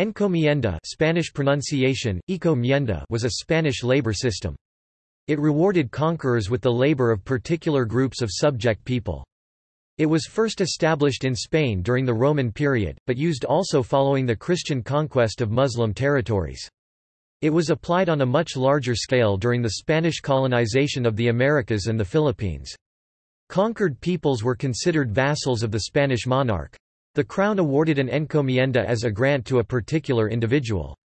Encomienda Spanish pronunciation, encomienda was a Spanish labor system. It rewarded conquerors with the labor of particular groups of subject people. It was first established in Spain during the Roman period, but used also following the Christian conquest of Muslim territories. It was applied on a much larger scale during the Spanish colonization of the Americas and the Philippines. Conquered peoples were considered vassals of the Spanish monarch. The crown awarded an encomienda as a grant to a particular individual.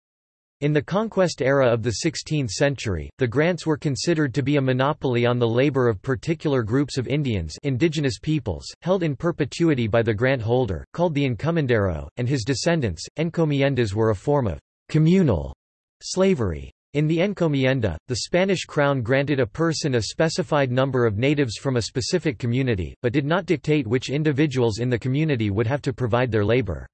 In the conquest era of the 16th century, the grants were considered to be a monopoly on the labor of particular groups of Indians indigenous peoples, held in perpetuity by the grant holder, called the encomendero, and his descendants. Encomiendas were a form of communal slavery. In the encomienda, the Spanish crown granted a person a specified number of natives from a specific community, but did not dictate which individuals in the community would have to provide their labor.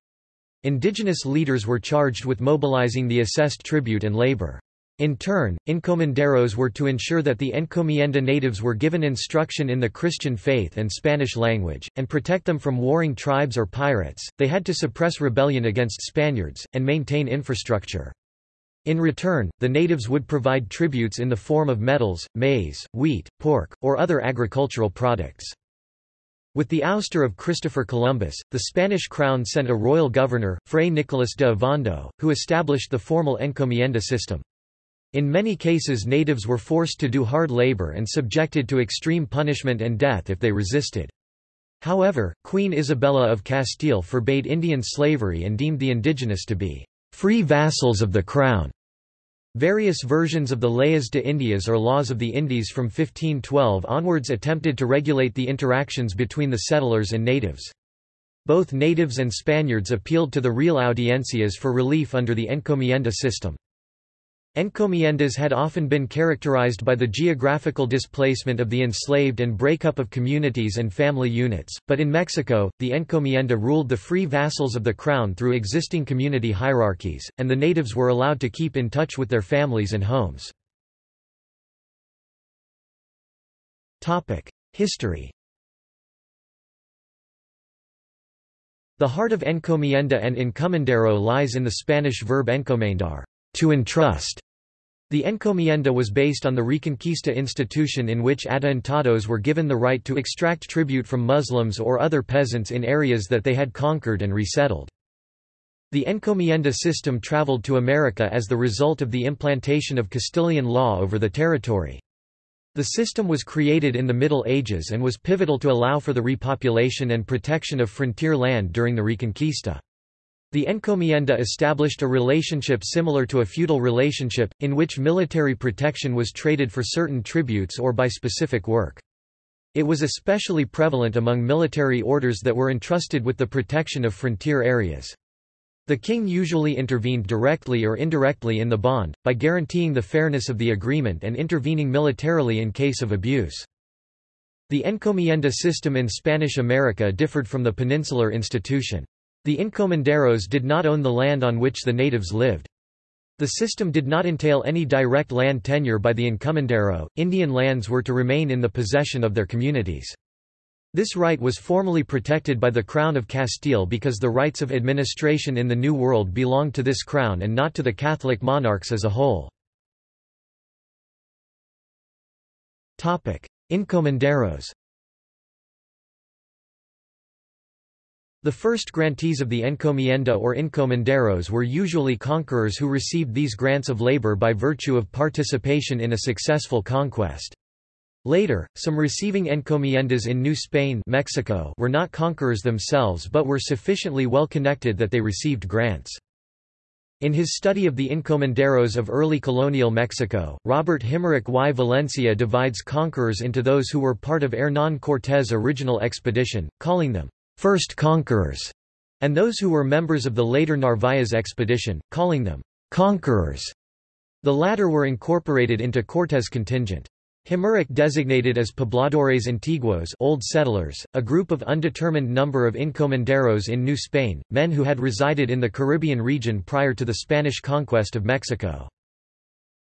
Indigenous leaders were charged with mobilizing the assessed tribute and labor. In turn, encomenderos were to ensure that the encomienda natives were given instruction in the Christian faith and Spanish language, and protect them from warring tribes or pirates. They had to suppress rebellion against Spaniards, and maintain infrastructure. In return, the natives would provide tributes in the form of metals, maize, wheat, pork, or other agricultural products. With the ouster of Christopher Columbus, the Spanish crown sent a royal governor, Fray Nicolas de Ovando, who established the formal encomienda system. In many cases natives were forced to do hard labor and subjected to extreme punishment and death if they resisted. However, Queen Isabella of Castile forbade Indian slavery and deemed the indigenous to be free vassals of the crown. Various versions of the Leyes de Indias or Laws of the Indies from 1512 onwards attempted to regulate the interactions between the settlers and natives. Both natives and Spaniards appealed to the Real Audiencias for relief under the encomienda system. Encomiendas had often been characterized by the geographical displacement of the enslaved and breakup of communities and family units, but in Mexico, the encomienda ruled the free vassals of the crown through existing community hierarchies, and the natives were allowed to keep in touch with their families and homes. History The heart of encomienda and encomendero lies in the Spanish verb encomendar to entrust. The encomienda was based on the Reconquista institution in which adelantados were given the right to extract tribute from Muslims or other peasants in areas that they had conquered and resettled. The encomienda system traveled to America as the result of the implantation of Castilian law over the territory. The system was created in the Middle Ages and was pivotal to allow for the repopulation and protection of frontier land during the Reconquista. The encomienda established a relationship similar to a feudal relationship, in which military protection was traded for certain tributes or by specific work. It was especially prevalent among military orders that were entrusted with the protection of frontier areas. The king usually intervened directly or indirectly in the bond, by guaranteeing the fairness of the agreement and intervening militarily in case of abuse. The encomienda system in Spanish America differed from the peninsular institution. The encomenderos did not own the land on which the natives lived. The system did not entail any direct land tenure by the encomendero, Indian lands were to remain in the possession of their communities. This right was formally protected by the Crown of Castile because the rights of administration in the New World belonged to this crown and not to the Catholic monarchs as a whole. Encomenderos The first grantees of the encomienda or encomenderos were usually conquerors who received these grants of labor by virtue of participation in a successful conquest. Later, some receiving encomiendas in New Spain Mexico were not conquerors themselves but were sufficiently well connected that they received grants. In his study of the encomenderos of early colonial Mexico, Robert Himmerich y Valencia divides conquerors into those who were part of Hernán Cortés' original expedition, calling them first conquerors, and those who were members of the later Narvaez expedition, calling them conquerors. The latter were incorporated into Cortés' contingent. Himmerich designated as pobladores antiguos old settlers, a group of undetermined number of encomenderos in New Spain, men who had resided in the Caribbean region prior to the Spanish conquest of Mexico.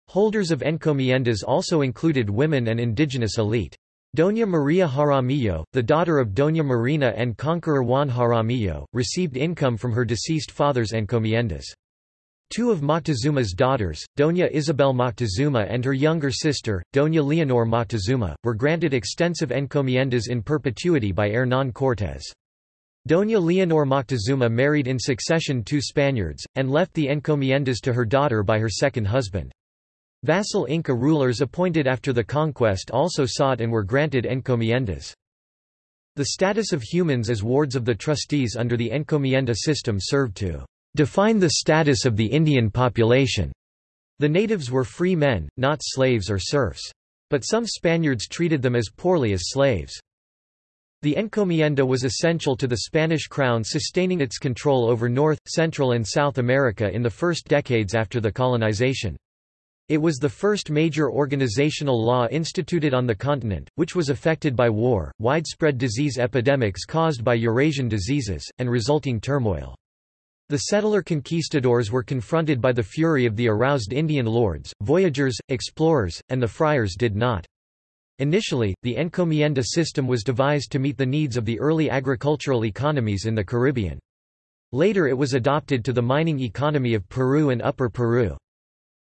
Holders of encomiendas also included women and indigenous elite. Doña Maria Jaramillo, the daughter of Doña Marina and conqueror Juan Jaramillo, received income from her deceased father's encomiendas. Two of Moctezuma's daughters, Doña Isabel Moctezuma and her younger sister, Doña Leonor Moctezuma, were granted extensive encomiendas in perpetuity by Hernán Cortés. Doña Leonor Moctezuma married in succession two Spaniards, and left the encomiendas to her daughter by her second husband. Vassal Inca rulers appointed after the conquest also sought and were granted encomiendas. The status of humans as wards of the trustees under the encomienda system served to define the status of the Indian population. The natives were free men, not slaves or serfs. But some Spaniards treated them as poorly as slaves. The encomienda was essential to the Spanish crown sustaining its control over North, Central and South America in the first decades after the colonization. It was the first major organizational law instituted on the continent, which was affected by war, widespread disease epidemics caused by Eurasian diseases, and resulting turmoil. The settler conquistadors were confronted by the fury of the aroused Indian lords, voyagers, explorers, and the friars did not. Initially, the encomienda system was devised to meet the needs of the early agricultural economies in the Caribbean. Later it was adopted to the mining economy of Peru and Upper Peru.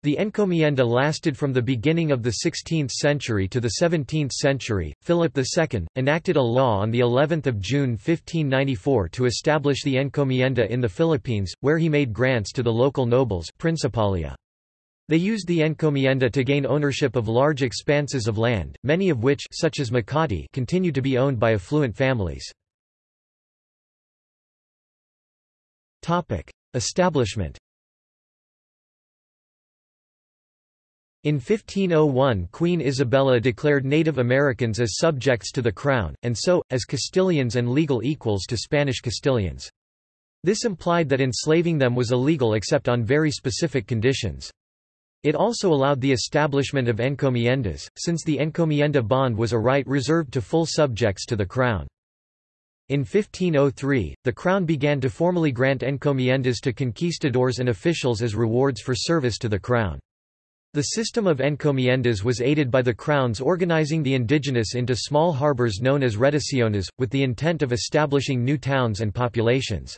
The encomienda lasted from the beginning of the 16th century to the 17th century. Philip II enacted a law on the 11th of June 1594 to establish the encomienda in the Philippines, where he made grants to the local nobles principalia. They used the encomienda to gain ownership of large expanses of land, many of which such as Makati continue to be owned by affluent families. Topic: Establishment In 1501 Queen Isabella declared Native Americans as subjects to the crown, and so, as Castilians and legal equals to Spanish Castilians. This implied that enslaving them was illegal except on very specific conditions. It also allowed the establishment of encomiendas, since the encomienda bond was a right reserved to full subjects to the crown. In 1503, the crown began to formally grant encomiendas to conquistadors and officials as rewards for service to the crown. The system of encomiendas was aided by the crowns organizing the indigenous into small harbors known as reducciones, with the intent of establishing new towns and populations.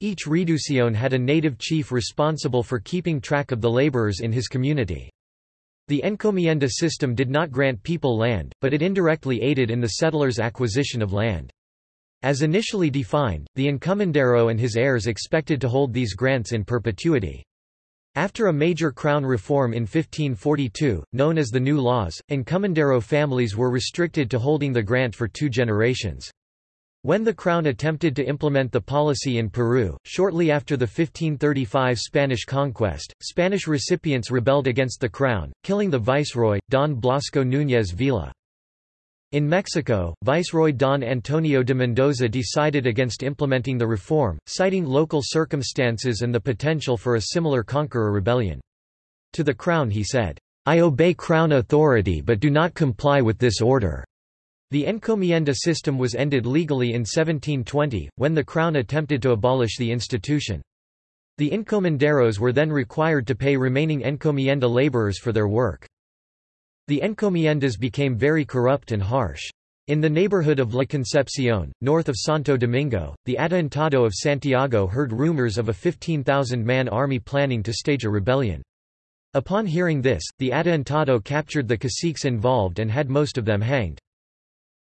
Each reducción had a native chief responsible for keeping track of the laborers in his community. The encomienda system did not grant people land, but it indirectly aided in the settlers' acquisition of land. As initially defined, the encomendero and his heirs expected to hold these grants in perpetuity. After a major crown reform in 1542, known as the New Laws, encomendero families were restricted to holding the grant for two generations. When the Crown attempted to implement the policy in Peru, shortly after the 1535 Spanish conquest, Spanish recipients rebelled against the Crown, killing the viceroy, Don Blasco Núñez Vela. In Mexico, Viceroy Don Antonio de Mendoza decided against implementing the reform, citing local circumstances and the potential for a similar conqueror rebellion. To the Crown he said, I obey Crown authority but do not comply with this order. The encomienda system was ended legally in 1720, when the Crown attempted to abolish the institution. The encomenderos were then required to pay remaining encomienda laborers for their work. The encomiendas became very corrupt and harsh. In the neighborhood of La Concepción, north of Santo Domingo, the Adelantado of Santiago heard rumors of a 15,000-man army planning to stage a rebellion. Upon hearing this, the Adelantado captured the caciques involved and had most of them hanged.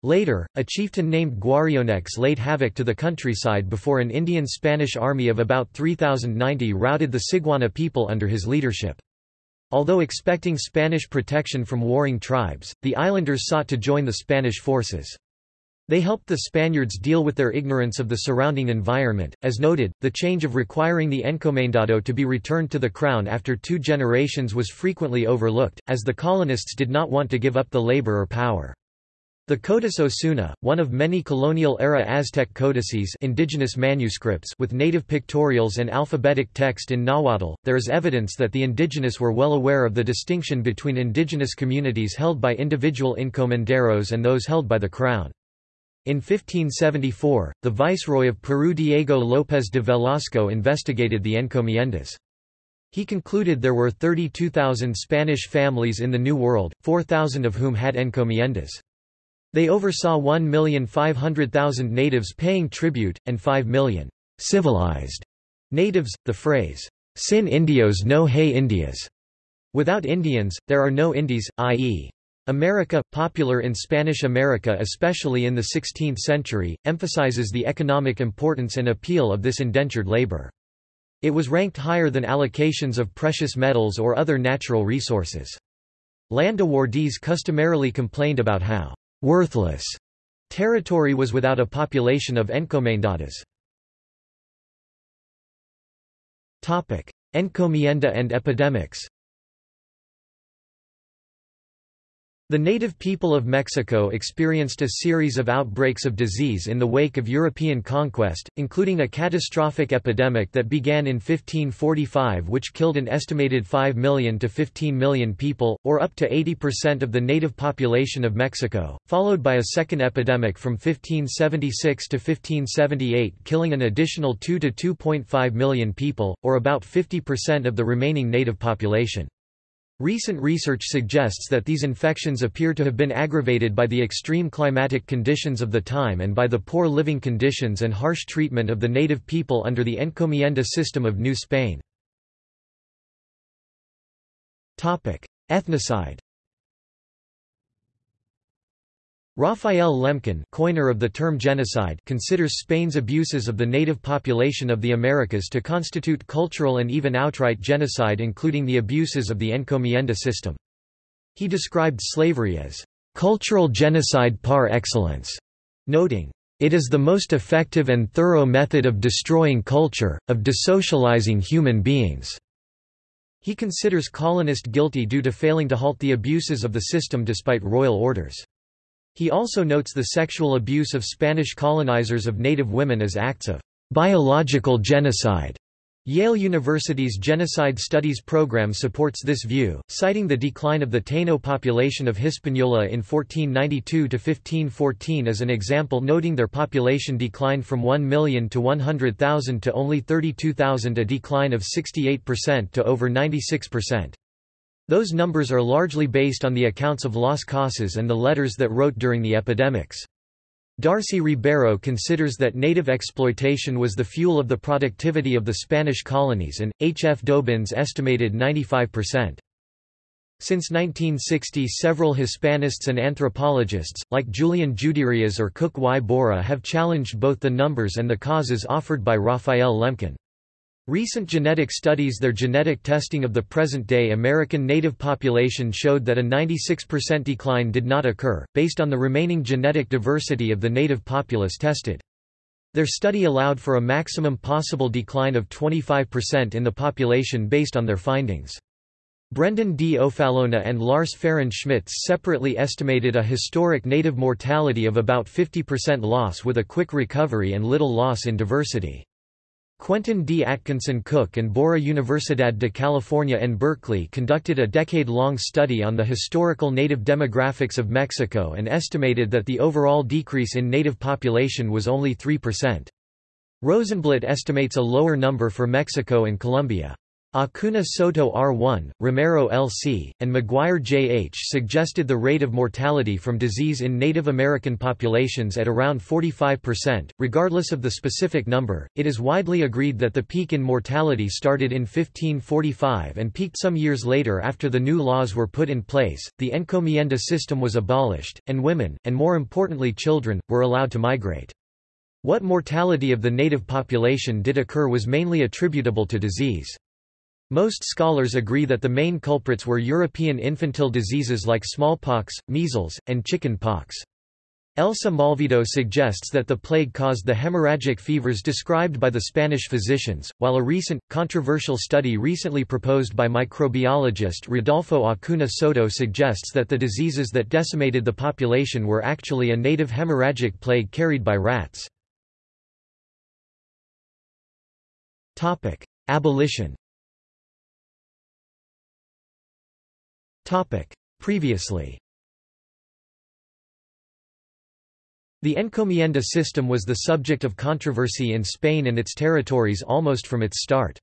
Later, a chieftain named Guarionex laid havoc to the countryside before an Indian-Spanish army of about 3,090 routed the Siguana people under his leadership. Although expecting Spanish protection from warring tribes, the islanders sought to join the Spanish forces. They helped the Spaniards deal with their ignorance of the surrounding environment. As noted, the change of requiring the encomendado to be returned to the crown after two generations was frequently overlooked, as the colonists did not want to give up the labor or power. The Codice Osuna, one of many colonial-era Aztec codices indigenous manuscripts with native pictorials and alphabetic text in Nahuatl, there is evidence that the indigenous were well aware of the distinction between indigenous communities held by individual encomenderos and those held by the crown. In 1574, the viceroy of Peru Diego López de Velasco investigated the encomiendas. He concluded there were 32,000 Spanish families in the New World, 4,000 of whom had encomiendas. They oversaw 1,500,000 natives paying tribute, and 5 million civilized natives. The phrase, Sin indios no hay Indias. Without Indians, there are no Indies, i.e. America, popular in Spanish America especially in the 16th century, emphasizes the economic importance and appeal of this indentured labor. It was ranked higher than allocations of precious metals or other natural resources. Land awardees customarily complained about how worthless territory was without a population of encomendados. Encomienda and epidemics The native people of Mexico experienced a series of outbreaks of disease in the wake of European conquest, including a catastrophic epidemic that began in 1545 which killed an estimated 5 million to 15 million people, or up to 80% of the native population of Mexico, followed by a second epidemic from 1576 to 1578 killing an additional 2 to 2.5 million people, or about 50% of the remaining native population. Recent research suggests that these infections appear to have been aggravated by the extreme climatic conditions of the time and by the poor living conditions and harsh treatment of the native people under the encomienda system of New Spain. Ethnocide Raphael Lemkin coiner of the term genocide considers Spain's abuses of the native population of the Americas to constitute cultural and even outright genocide including the abuses of the encomienda system. He described slavery as cultural genocide par excellence, noting, it is the most effective and thorough method of destroying culture, of desocializing human beings. He considers colonist guilty due to failing to halt the abuses of the system despite royal orders. He also notes the sexual abuse of Spanish colonizers of native women as acts of biological genocide. Yale University's Genocide Studies program supports this view, citing the decline of the Taino population of Hispaniola in 1492 to 1514 as an example noting their population declined from 1 million to 100,000 to only 32,000 a decline of 68% to over 96%. Those numbers are largely based on the accounts of Las Casas and the letters that wrote during the epidemics. Darcy Ribeiro considers that native exploitation was the fuel of the productivity of the Spanish colonies and, H. F. Dobyns estimated 95%. Since 1960 several Hispanists and anthropologists, like Julian Juderias or Cook Y. Borah have challenged both the numbers and the causes offered by Raphael Lemkin. Recent genetic studies Their genetic testing of the present-day American native population showed that a 96% decline did not occur, based on the remaining genetic diversity of the native populace tested. Their study allowed for a maximum possible decline of 25% in the population based on their findings. Brendan D. O'Fallona and Lars Fehren-Schmitz separately estimated a historic native mortality of about 50% loss with a quick recovery and little loss in diversity. Quentin D. Atkinson Cook and Borah Universidad de California and Berkeley conducted a decade-long study on the historical native demographics of Mexico and estimated that the overall decrease in native population was only 3%. Rosenblat estimates a lower number for Mexico and Colombia. Acuna Soto R1, Romero LC, and McGuire JH suggested the rate of mortality from disease in Native American populations at around 45%. Regardless of the specific number, it is widely agreed that the peak in mortality started in 1545 and peaked some years later after the new laws were put in place, the encomienda system was abolished, and women, and more importantly children, were allowed to migrate. What mortality of the native population did occur was mainly attributable to disease. Most scholars agree that the main culprits were European infantile diseases like smallpox, measles, and chicken pox. Elsa Malvido suggests that the plague caused the hemorrhagic fevers described by the Spanish physicians, while a recent, controversial study recently proposed by microbiologist Rodolfo Acuna Soto suggests that the diseases that decimated the population were actually a native hemorrhagic plague carried by rats. Abolition Previously The encomienda system was the subject of controversy in Spain and its territories almost from its start.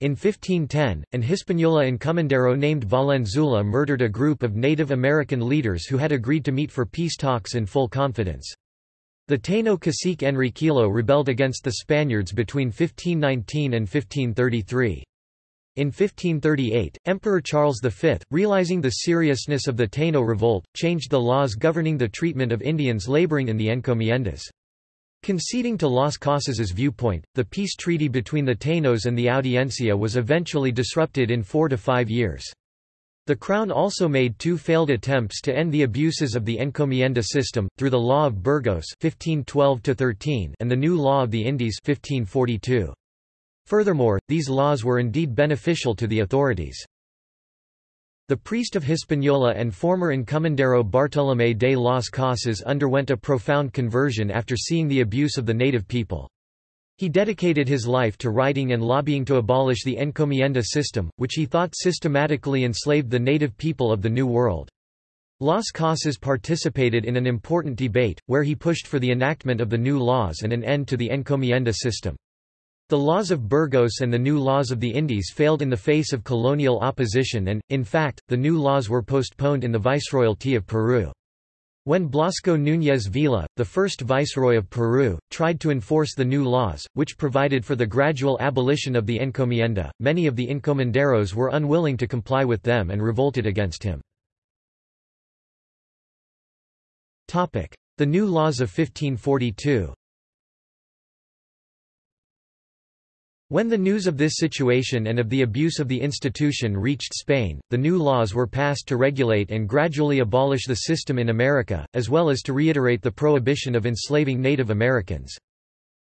In 1510, an Hispaniola encomendero named Valenzuela murdered a group of Native American leaders who had agreed to meet for peace talks in full confidence. The Taino cacique Enriquillo rebelled against the Spaniards between 1519 and 1533. In 1538, Emperor Charles V, realizing the seriousness of the Taino revolt, changed the laws governing the treatment of Indians laboring in the encomiendas. Conceding to Las Casas's viewpoint, the peace treaty between the Tainos and the Audiencia was eventually disrupted in four to five years. The Crown also made two failed attempts to end the abuses of the encomienda system, through the Law of Burgos 1512 and the New Law of the Indies 1542. Furthermore, these laws were indeed beneficial to the authorities. The priest of Hispaniola and former encomendero Bartolomé de las Casas underwent a profound conversion after seeing the abuse of the native people. He dedicated his life to writing and lobbying to abolish the encomienda system, which he thought systematically enslaved the native people of the New World. Las Casas participated in an important debate, where he pushed for the enactment of the new laws and an end to the encomienda system. The laws of Burgos and the new laws of the Indies failed in the face of colonial opposition and, in fact, the new laws were postponed in the Viceroyalty of Peru. When Blasco Núñez Vela, the first viceroy of Peru, tried to enforce the new laws, which provided for the gradual abolition of the encomienda, many of the encomenderos were unwilling to comply with them and revolted against him. The new laws of 1542 When the news of this situation and of the abuse of the institution reached Spain, the new laws were passed to regulate and gradually abolish the system in America, as well as to reiterate the prohibition of enslaving Native Americans.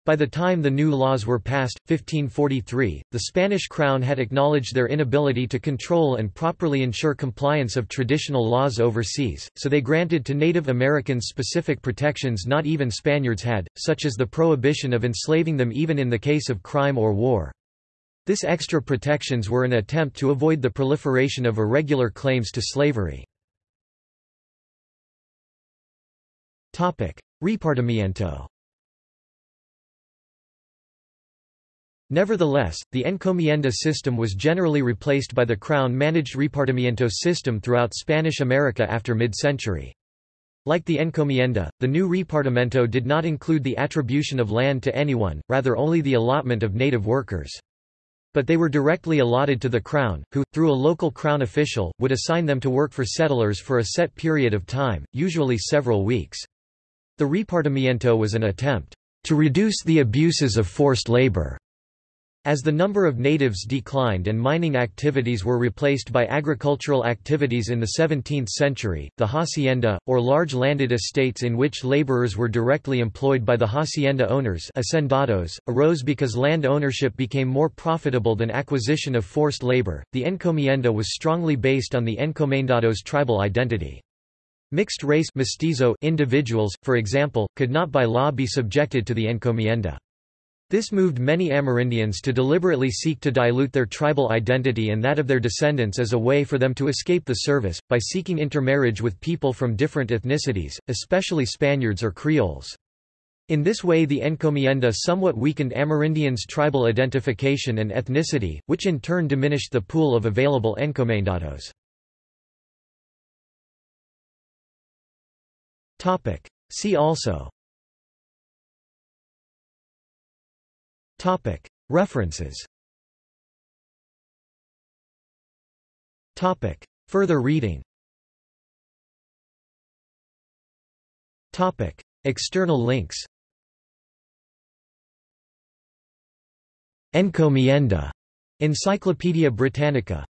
By the time the new laws were passed, 1543, the Spanish crown had acknowledged their inability to control and properly ensure compliance of traditional laws overseas, so they granted to Native Americans specific protections not even Spaniards had, such as the prohibition of enslaving them even in the case of crime or war. This extra protections were an attempt to avoid the proliferation of irregular claims to slavery. Repartimiento Nevertheless, the encomienda system was generally replaced by the crown-managed repartimiento system throughout Spanish America after mid-century. Like the encomienda, the new repartimiento did not include the attribution of land to anyone, rather only the allotment of native workers. But they were directly allotted to the crown, who, through a local crown official, would assign them to work for settlers for a set period of time, usually several weeks. The repartimiento was an attempt to reduce the abuses of forced labor as the number of natives declined and mining activities were replaced by agricultural activities in the 17th century, the hacienda, or large landed estates in which laborers were directly employed by the hacienda owners hacendados, arose because land ownership became more profitable than acquisition of forced labor. The encomienda was strongly based on the encomendados' tribal identity. Mixed-race individuals, for example, could not by law be subjected to the encomienda. This moved many Amerindians to deliberately seek to dilute their tribal identity and that of their descendants as a way for them to escape the service, by seeking intermarriage with people from different ethnicities, especially Spaniards or Creoles. In this way the encomienda somewhat weakened Amerindians' tribal identification and ethnicity, which in turn diminished the pool of available encomendados. See also References. Further reading. External links. Encomienda. Encyclopædia Britannica